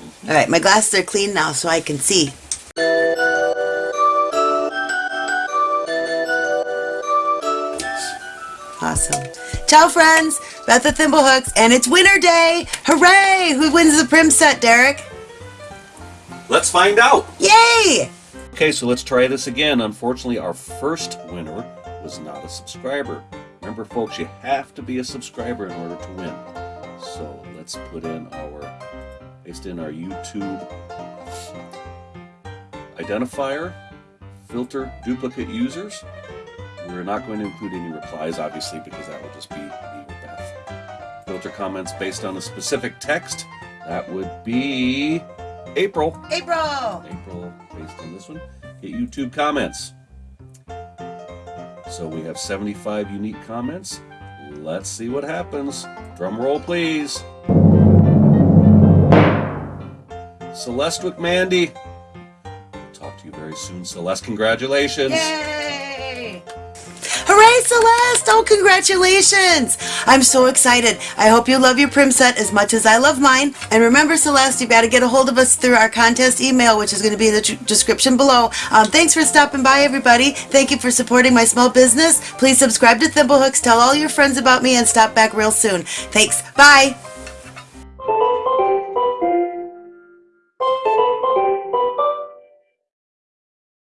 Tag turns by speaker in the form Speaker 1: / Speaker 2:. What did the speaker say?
Speaker 1: All right, my glasses are clean now so I can see. Awesome. Ciao, friends. Beth the Thimblehooks, and it's winter day. Hooray! Who wins the prim set, Derek?
Speaker 2: Let's find out.
Speaker 1: Yay!
Speaker 2: Okay, so let's try this again. Unfortunately, our first winner was not a subscriber. Remember, folks, you have to be a subscriber in order to win. So let's put in our, paste in our YouTube identifier, filter duplicate users. We're not going to include any replies, obviously, because that will just be me or Beth. Filter comments based on a specific text. That would be April.
Speaker 1: April!
Speaker 2: April based on this one. Get YouTube comments. So we have 75 unique comments. Let's see what happens. Drum roll, please. Celeste McMandy. We'll talk to you very soon, Celeste. Congratulations.
Speaker 1: Yay! Hooray, Celeste! Oh, congratulations! I'm so excited. I hope you love your prim set as much as I love mine. And remember, Celeste, you've got to get a hold of us through our contest email, which is going to be in the description below. Um, thanks for stopping by, everybody. Thank you for supporting my small business. Please subscribe to Thimblehooks, tell all your friends about me, and stop back real soon. Thanks. Bye.